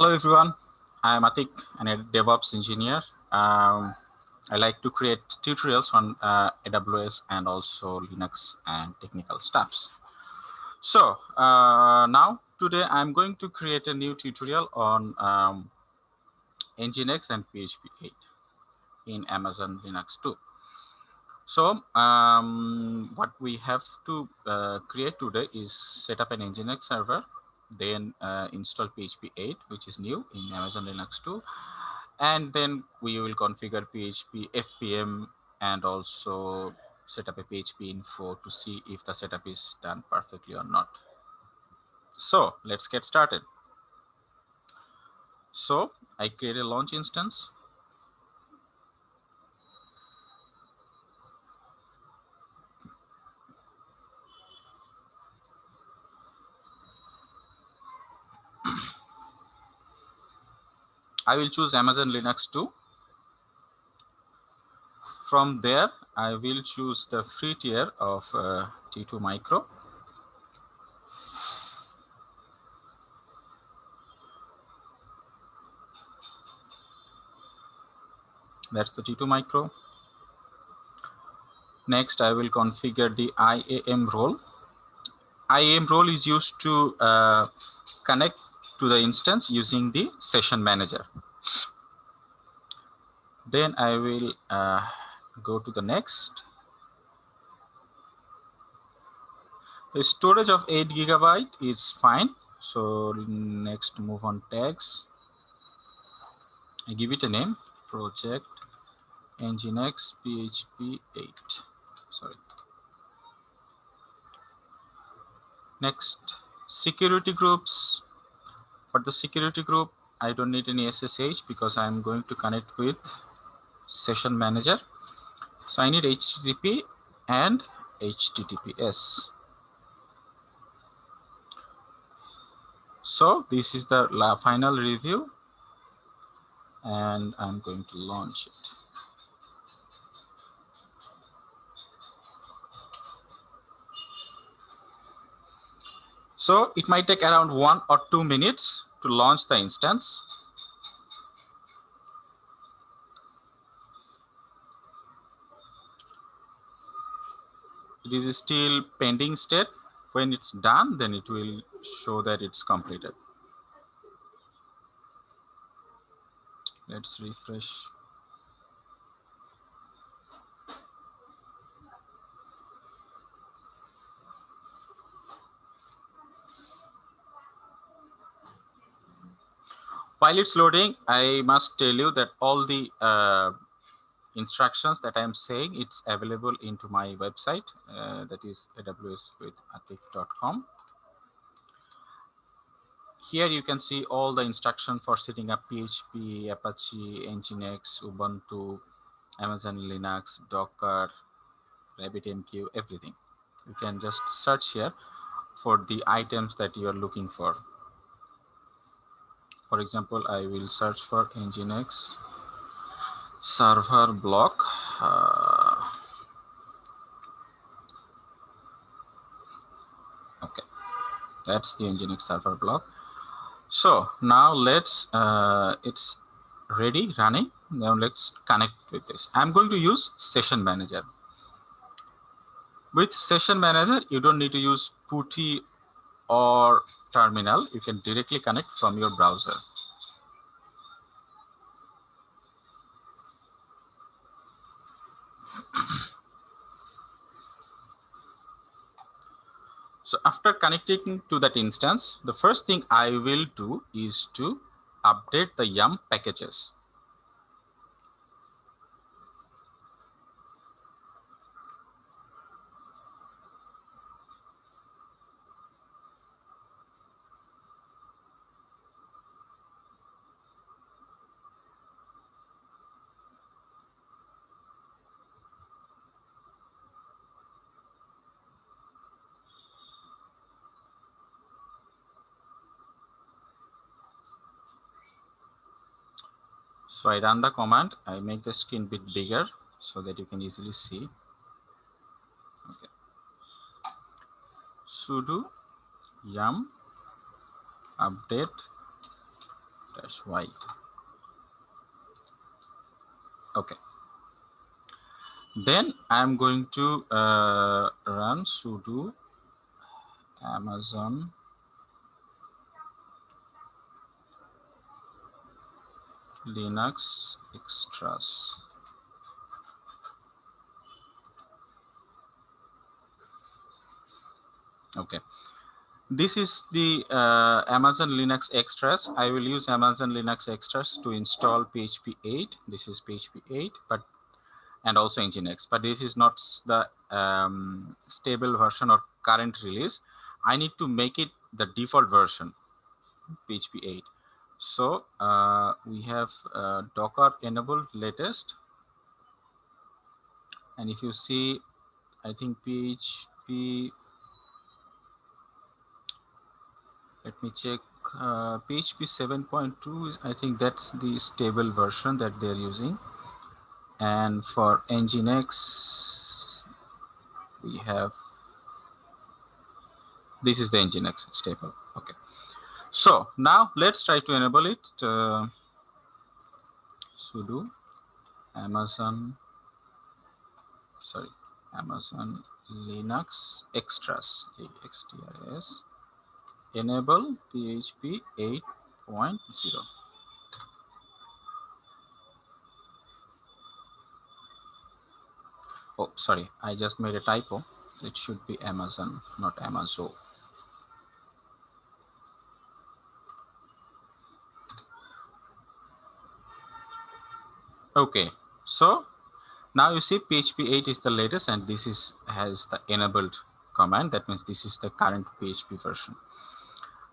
Hello, everyone. I'm Atik, and a DevOps engineer. Um, I like to create tutorials on uh, AWS and also Linux and technical stuffs. So uh, now today I'm going to create a new tutorial on um, Nginx and PHP 8 in Amazon Linux 2. So um, what we have to uh, create today is set up an Nginx server then uh, install PHP 8, which is new in Amazon Linux 2. And then we will configure PHP FPM and also set up a PHP info to see if the setup is done perfectly or not. So let's get started. So I create a launch instance I will choose Amazon Linux 2. From there, I will choose the free tier of uh, T2 Micro. That's the T2 Micro. Next, I will configure the IAM role. IAM role is used to uh, connect to the instance using the session manager. Then I will uh, go to the next. The storage of 8 gigabyte is fine. So next move on tags. I give it a name, project nginx php 8. Sorry. Next, security groups. For the security group, I don't need any SSH because I'm going to connect with session manager. So I need HTTP and HTTPS. So this is the final review and I'm going to launch it. So it might take around one or two minutes to launch the instance. It is still pending state. When it's done, then it will show that it's completed. Let's refresh. While it's loading, I must tell you that all the uh, instructions that I'm saying, it's available into my website, uh, that is awswithatik.com. Here you can see all the instruction for setting up PHP, Apache, Nginx, Ubuntu, Amazon Linux, Docker, RabbitMQ, everything. You can just search here for the items that you are looking for. For example, I will search for Nginx server block. Uh, okay, that's the Nginx server block. So now let's, uh, it's ready running. Now let's connect with this. I'm going to use session manager. With session manager, you don't need to use PuTTY or terminal, you can directly connect from your browser. so after connecting to that instance, the first thing I will do is to update the yum packages. So I run the command, I make the screen bit bigger so that you can easily see. Okay. sudo yum update dash y. Okay. Then I'm going to uh, run sudo Amazon Linux extras. Okay. This is the uh, Amazon Linux extras. I will use Amazon Linux extras to install PHP 8. This is PHP 8, but and also Nginx, but this is not the um, stable version or current release. I need to make it the default version, PHP 8. So uh, we have uh, Docker enabled latest. And if you see, I think PHP, let me check, uh, PHP 7.2, I think that's the stable version that they're using. And for Nginx, we have, this is the Nginx stable, okay. So now let's try to enable it. Uh, sudo Amazon, sorry, Amazon Linux extras, extras, enable PHP 8.0. Oh, sorry, I just made a typo. It should be Amazon, not Amazon. Okay, so now you see PHP 8 is the latest and this is has the enabled command. That means this is the current PHP version.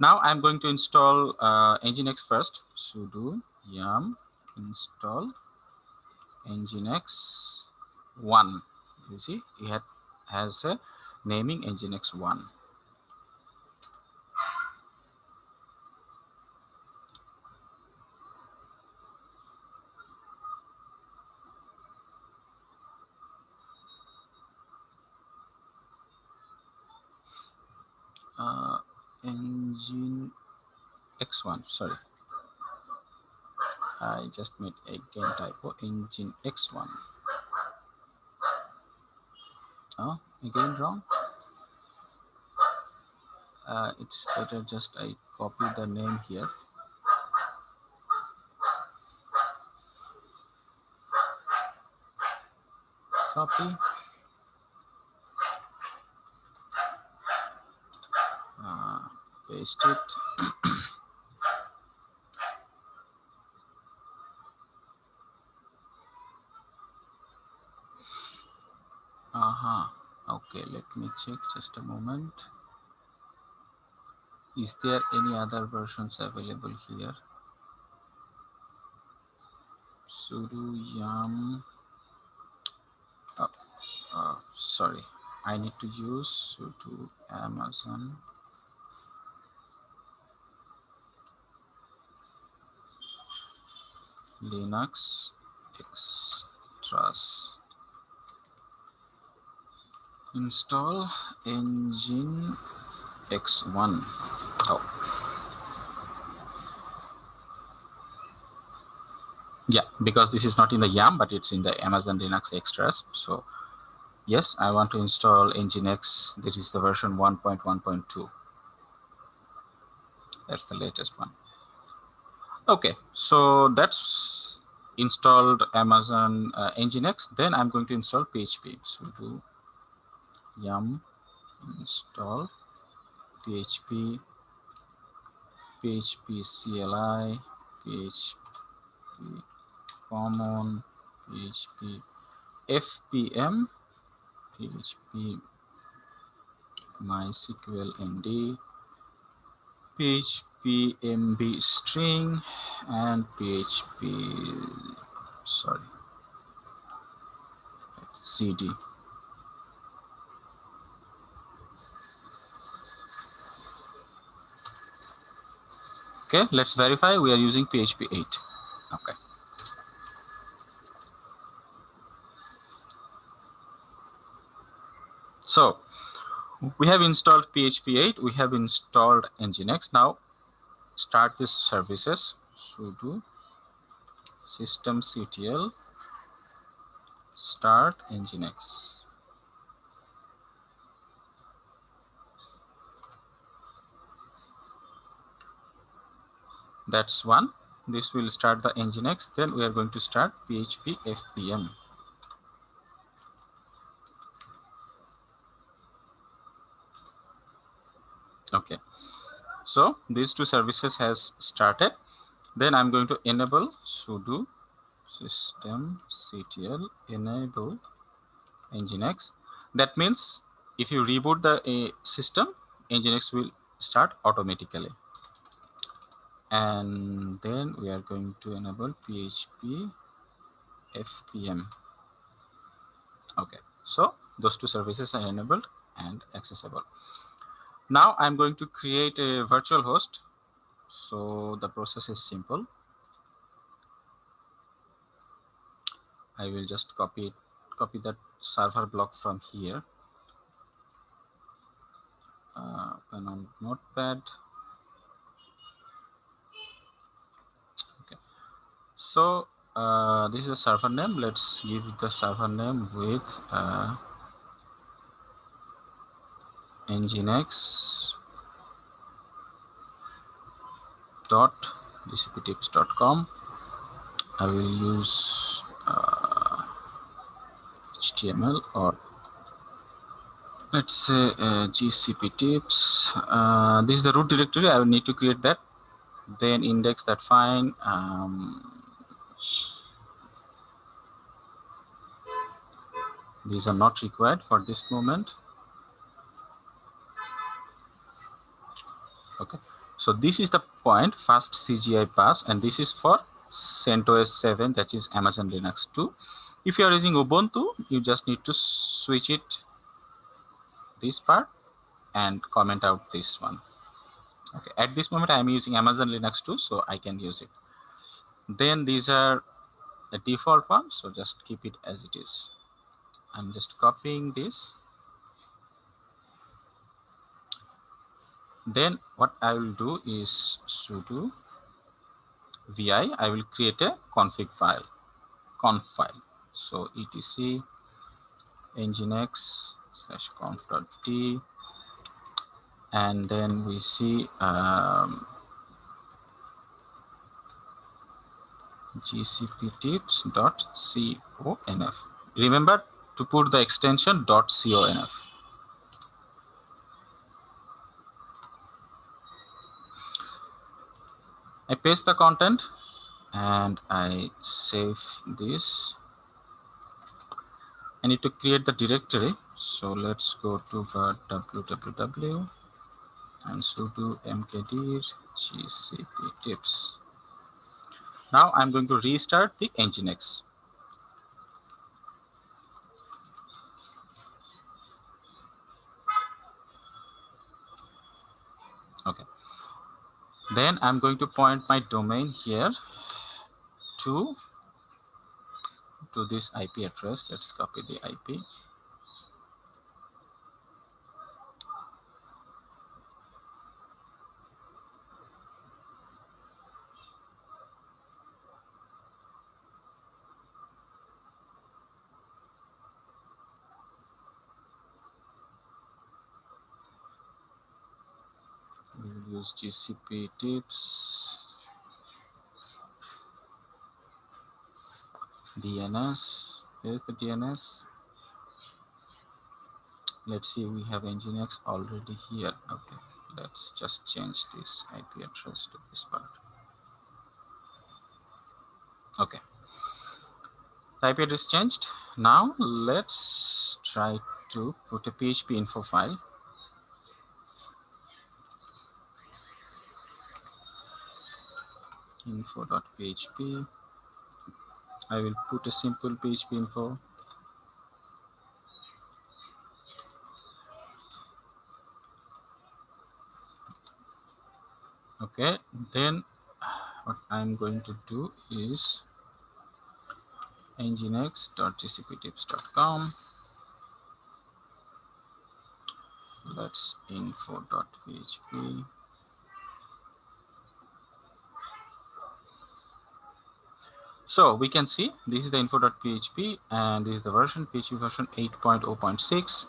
Now I'm going to install uh, Nginx first. sudo yum install Nginx 1. You see, it has a naming Nginx 1. uh, engine x1 sorry. I just made again typo engine x1 oh again wrong. Uh, it's better just I copy the name here. Copy. Paste it okay let me check just a moment. Is there any other versions available here? Sudo yum oh, uh, sorry. I need to use sudo amazon. Linux extras. Install engine x1. Oh. Yeah, because this is not in the yum, but it's in the Amazon Linux extras. So yes, I want to install Nginx. This is the version 1.1.2. That's the latest one. Okay, so that's installed Amazon uh, Nginx. Then I'm going to install PHP. sudo yum install PHP, PHP CLI, PHP common, PHP FPM, PHP MySQL ND, PHP php string and php sorry cd okay let's verify. We are using php 8 okay. So we have installed php 8 we have installed nginx. Now start this services. Sudo systemctl start nginx. That's one. This will start the nginx. Then we are going to start PHP FPM. Okay. So these two services has started. Then I'm going to enable sudo systemctl enable nginx. That means if you reboot the uh, system, nginx will start automatically. And then we are going to enable PHP FPM. Okay, so those two services are enabled and accessible. Now I'm going to create a virtual host. So the process is simple. I will just copy it, copy that server block from here. Uh, open on Notepad. So uh, this is a server name. Let's give the server name with uh, nginx dot gcptips.com. I will use uh, HTML or let's say uh, GCP tips. Uh, this is the root directory. I will need to create that. Then index that fine. Um, these are not required for this moment. Okay. So this is the point FastCGI pass, and this is for CentOS 7, that is Amazon Linux 2. If you are using Ubuntu, you just need to switch it this part and comment out this one. Okay, at this moment I am using Amazon Linux 2, so I can use it. Then these are the default ones, so just keep it as it is. I'm just copying this then what I will do is sudo vi, I will create a config file, conf file. So etc nginx slash conf.d and then we see um, gcptips.conf. Remember to put the extension .conf. I paste the content and I save this. I need to create the directory. So let's go to the www and sudo mkdir gcp tips. Now I'm going to restart the nginx. Okay. Then I'm going to point my domain here to, to this IP address. Let's copy the IP. Use GCP tips, DNS. Here's the DNS. Let's see, we have Nginx already here. Okay, let's just change this IP address to this part. Okay, the IP address changed. Now let's try to put a PHP info file info.php. I will put a simple PHP info. Okay, then what I'm going to do is nginx.gcptips.com. Let's info.php. So we can see this is the info.php and this is the version PHP version 8.0.6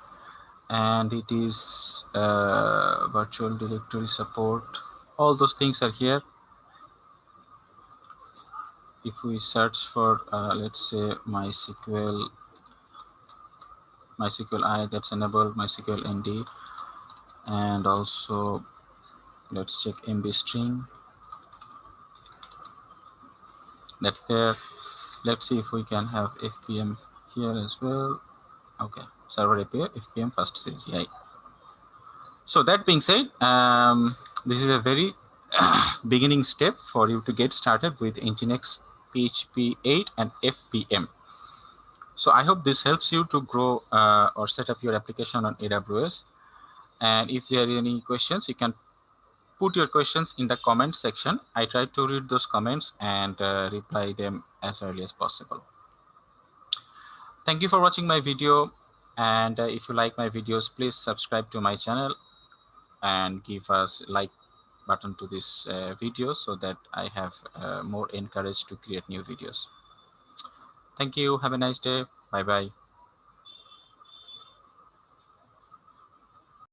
and it is uh, virtual directory support. All those things are here. If we search for, uh, let's say MySQL, MySQL I that's enabled, MySQL ND, and also let's check MB string that's there. Let's see if we can have fpm here as well. Okay server API fpm FastCGI so that being said um, this is a very beginning step for you to get started with nginx php 8 and fpm so i hope this helps you to grow uh, or set up your application on aws and if there are any questions you can put your questions in the comment section. I try to read those comments and uh, reply them as early as possible. Thank you for watching my video. And uh, if you like my videos, please subscribe to my channel and give us like button to this uh, video so that I have uh, more encouraged to create new videos. Thank you. Have a nice day. Bye-bye.